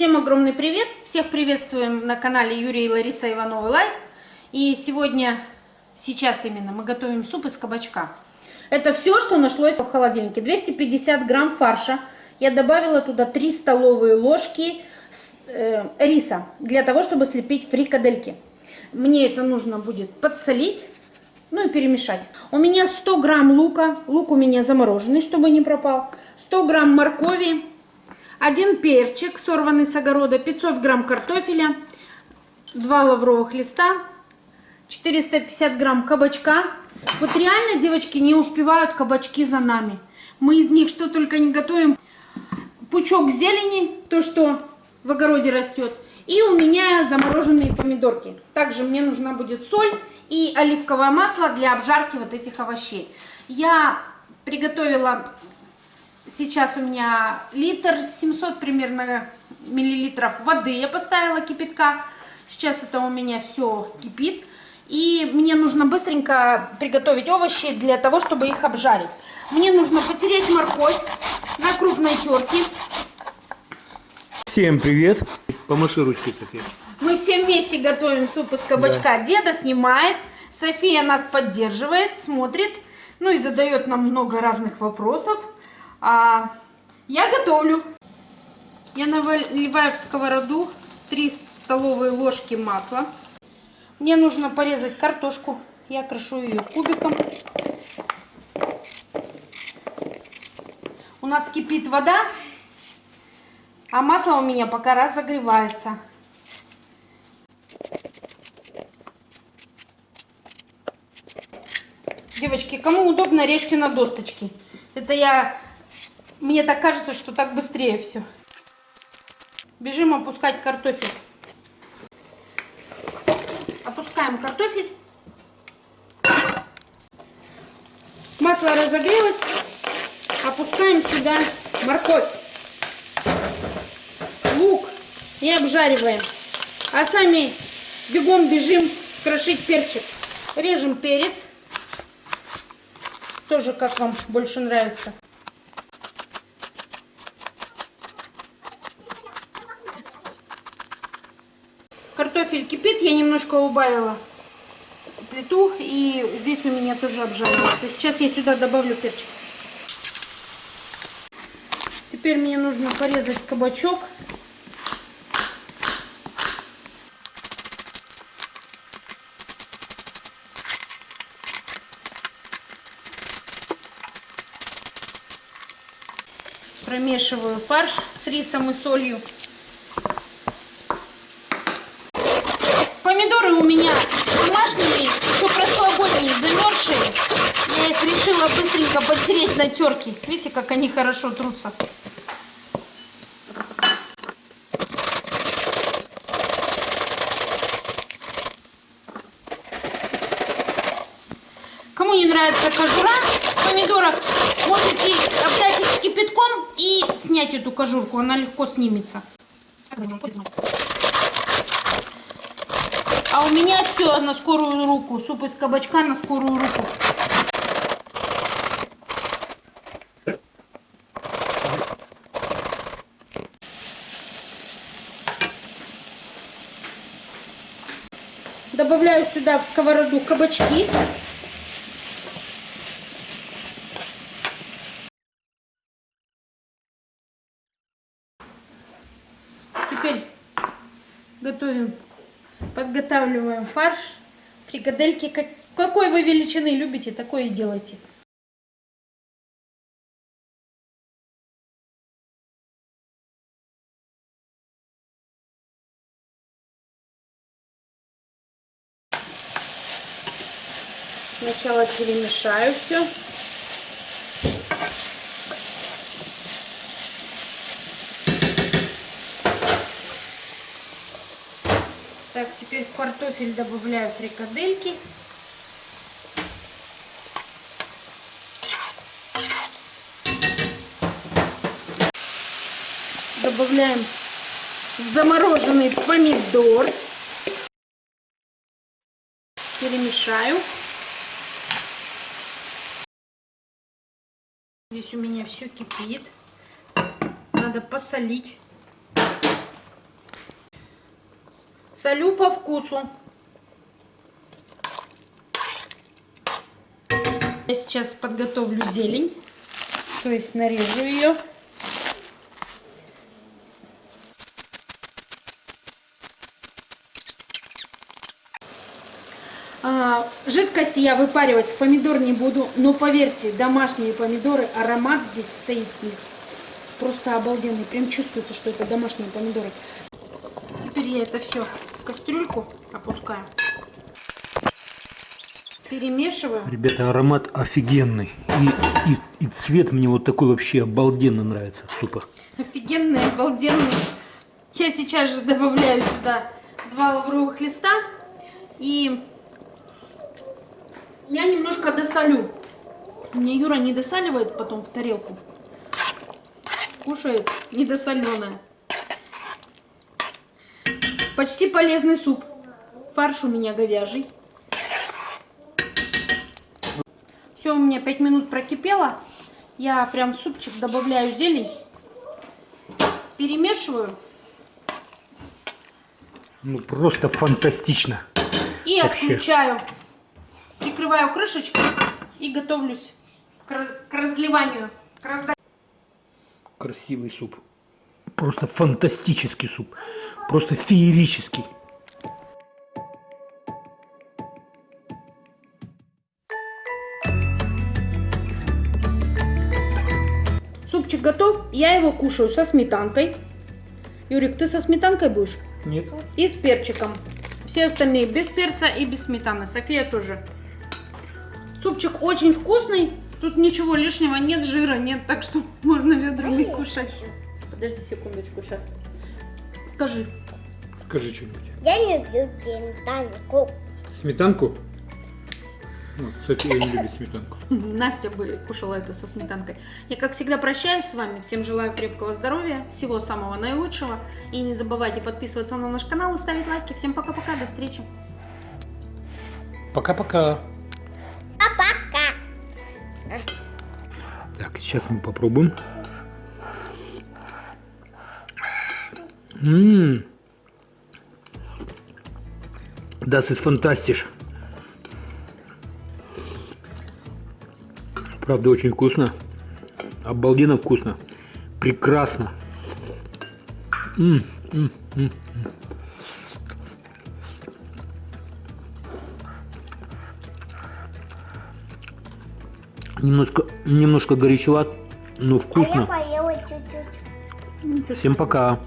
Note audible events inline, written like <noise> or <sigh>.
Всем огромный привет! Всех приветствуем на канале Юрия и Лариса Ивановы Life. И сегодня, сейчас именно, мы готовим суп из кабачка. Это все, что нашлось в холодильнике. 250 грамм фарша. Я добавила туда 3 столовые ложки э, риса, для того, чтобы слепить фрикадельки. Мне это нужно будет подсолить, ну и перемешать. У меня 100 грамм лука, лук у меня замороженный, чтобы не пропал. 100 грамм моркови, один перчик, сорванный с огорода, 500 грамм картофеля, 2 лавровых листа, 450 грамм кабачка. Вот реально, девочки, не успевают кабачки за нами. Мы из них что только не готовим. Пучок зелени, то, что в огороде растет. И у меня замороженные помидорки. Также мне нужна будет соль и оливковое масло для обжарки вот этих овощей. Я приготовила Сейчас у меня литр 700 примерно миллилитров воды я поставила кипятка. Сейчас это у меня все кипит. И мне нужно быстренько приготовить овощи для того, чтобы их обжарить. Мне нужно потереть морковь на крупной терке. Всем привет. Помаши ручкой, София. Мы все вместе готовим суп из кабачка. Да. Деда снимает, София нас поддерживает, смотрит, ну и задает нам много разных вопросов. А, я готовлю. Я наливаю в сковороду 3 столовые ложки масла. Мне нужно порезать картошку. Я крошу ее кубиком. У нас кипит вода, а масло у меня пока разогревается. Девочки, кому удобно, режьте на досточки. Это я мне так кажется, что так быстрее все. Бежим опускать картофель. Опускаем картофель. Масло разогрелось. Опускаем сюда морковь, лук и обжариваем. А сами бегом бежим крошить перчик. Режем перец. Тоже как вам больше нравится. Картофель кипит, я немножко убавила плиту, и здесь у меня тоже обжаривается. Сейчас я сюда добавлю перчик. Теперь мне нужно порезать кабачок. Промешиваю фарш с рисом и солью. Помидоры у меня домашние, еще прошлогодние, замерзшие. Я их решила быстренько потереть на терке. Видите, как они хорошо трутся. Кому не нравится кожура помидоров, можете обдать их кипятком и снять эту кожурку, она легко снимется. А у меня все на скорую руку. Суп из кабачка на скорую руку. Добавляю сюда в сковороду кабачки. Теперь готовим Подготавливаем фарш. Фрикадельки как, какой вы величины любите, такое и делайте. Сначала перемешаю все. Так, теперь в картофель добавляю фрикадельки. Добавляем замороженный помидор. Перемешаю. Здесь у меня все кипит. Надо посолить. Солю по вкусу. Я сейчас подготовлю зелень. То есть нарежу ее. Жидкости я выпаривать с помидор не буду, но поверьте, домашние помидоры, аромат здесь стоит с них. Просто обалденный, прям чувствуется, что это домашние помидоры. Теперь я это все в кастрюльку опускаю. Перемешиваю. Ребята, аромат офигенный. И, и, и цвет мне вот такой вообще обалденно нравится супа. Офигенный, обалденный. Я сейчас же добавляю сюда два лавровых листа. И я немножко досолю. Мне Юра не досаливает потом в тарелку. Кушает недосоленое. Почти полезный суп. Фарш у меня говяжий. Все, у меня 5 минут прокипело. Я прям в супчик добавляю зелень. Перемешиваю. Ну просто фантастично. И Вообще. отключаю. Прикрываю крышечкой и готовлюсь к, раз- к разливанию. К разда- Красивый суп. Просто фантастический суп. Просто феерический. Супчик готов. Я его кушаю со сметанкой. Юрик, ты со сметанкой будешь? Нет? И с перчиком. Все остальные без перца и без сметаны. София тоже. Супчик очень вкусный. Тут ничего лишнего, нет жира, нет, так что <laughs> можно ведрами кушать. Подожди секундочку, сейчас. Скажи. Скажи что-нибудь. Я не люблю сметанку. Сметанку? Ну, София не любит сметанку. <laughs> Настя бы кушала это со сметанкой. Я, как всегда, прощаюсь с вами. Всем желаю крепкого здоровья, всего самого наилучшего. И не забывайте подписываться на наш канал и ставить лайки. Всем пока-пока, до встречи. Пока-пока. Сейчас мы попробуем. Ммм. Das ist fantastisch. Правда, очень вкусно. Обалденно вкусно. Прекрасно. М, м, м, м. Немножко, немножко горячеват, но А я вкусно. поела чуть-чуть. Всем пока.